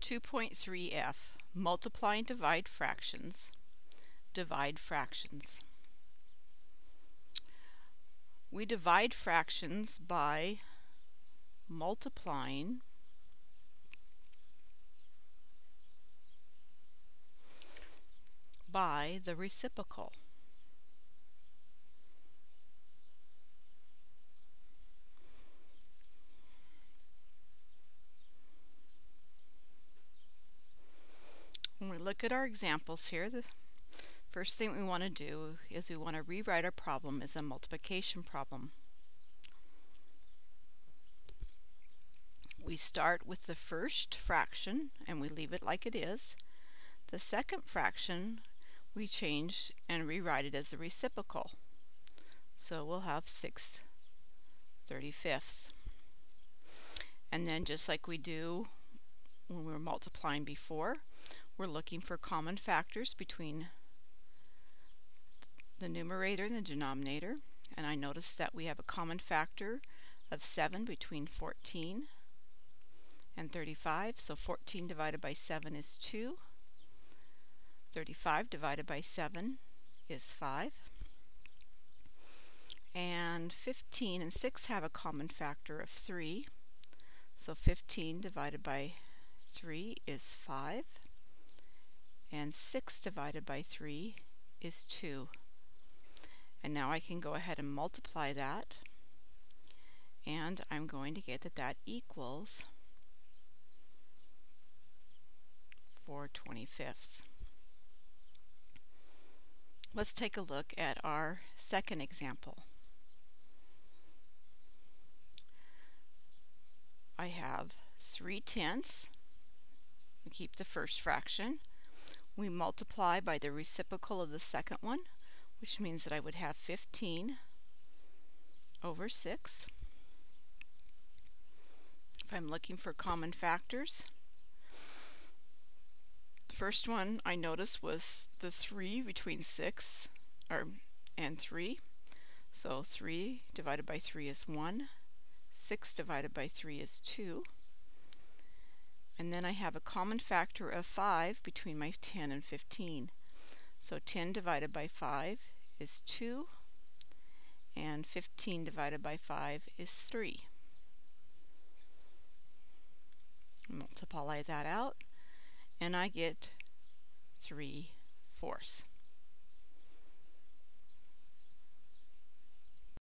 2.3f Multiply and divide fractions. Divide fractions. We divide fractions by multiplying by the reciprocal. When we look at our examples here, the first thing we want to do is we want to rewrite our problem as a multiplication problem. We start with the first fraction and we leave it like it is. The second fraction we change and rewrite it as a reciprocal. So we'll have 6 35ths. And then just like we do when we were multiplying before, we're looking for common factors between the numerator and the denominator. And I notice that we have a common factor of 7 between 14 and 35. So 14 divided by 7 is 2. 35 divided by 7 is 5. And 15 and 6 have a common factor of 3. So 15 divided by 3 is 5 and 6 divided by 3 is 2. And now I can go ahead and multiply that and I'm going to get that that equals 4 25ths. Let's take a look at our second example. I have 3 tenths. We keep the first fraction we multiply by the reciprocal of the second one, which means that I would have 15 over 6. If I'm looking for common factors, the first one I noticed was the 3 between 6 or, and 3. So 3 divided by 3 is 1. 6 divided by 3 is 2. And then I have a common factor of 5 between my 10 and 15. So 10 divided by 5 is 2, and 15 divided by 5 is 3. Multiply that out, and I get 3 fourths.